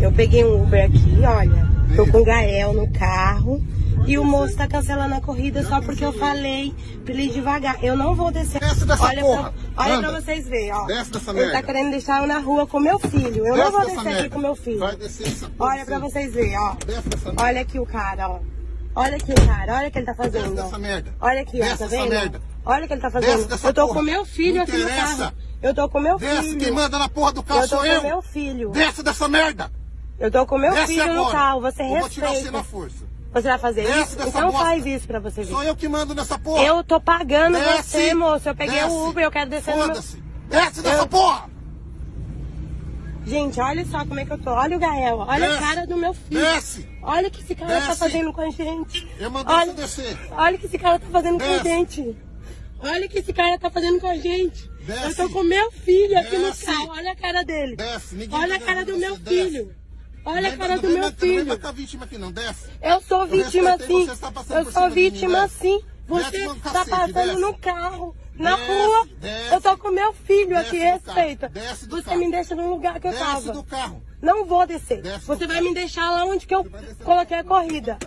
Eu peguei um Uber aqui, olha. Tô com o Gael no carro. E o moço tá cancelando a corrida só porque eu falei pra ele ir devagar. Eu não vou descer. Desce dessa olha porra. Pra, olha Anda. pra vocês verem, ó. Desce dessa ele merda. tá querendo deixar eu na rua com meu filho. Eu não Desce vou dessa descer aqui merda. com meu filho. Vai descer essa porra. Olha pra vocês verem, ó. Desce dessa merda. Olha aqui o cara, ó. Olha aqui o cara, olha o que ele tá Desce fazendo. ó. dessa merda. Olha aqui, ó, Desce tá vendo? merda. Olha o que ele tá Desce fazendo. Eu tô porra. com meu filho Não aqui no interessa. carro. Eu tô com meu Desce, filho. quem manda na porra do carro Eu tô sou com eu. meu filho. Desce dessa merda. Eu tô com meu Desce filho agora. no carro, você Eu vou tirar você respeita. na força. Você vai fazer Desce isso? Então bosta. faz isso pra você ver. Sou eu que mando nessa porra. Eu tô pagando Desce. você, moço. Eu peguei Desce. o Uber, eu quero descer no meu... Desce dessa Eu- porra. Gente, olha só como é que eu tô. Olha o Gael, olha Desce. a cara do meu filho. Desce. Olha o que esse cara tá Desce. fazendo com a gente. Eu mandei olha, você descer. olha o que esse cara tá fazendo com a Desce. gente. Olha o que esse cara tá fazendo com a gente. Desce. Eu tô com meu filho aqui no Desce. carro. Olha a cara dele. Desce. Ninguém Olha a tá cara do meu. Desce. filho. Olha a cara do meu vem- Não filho. marcar vítima aqui não, desce. Eu sou vítima sim. tá Eu sou vítima sim. Você tá cacete, passando desce. no carro, na rua. Eu tô com meu filho aqui, respeita. Você me deixa no lugar que eu tava. Não vou descer. Você vai me deixar lá onde que eu vai coloquei a corrida.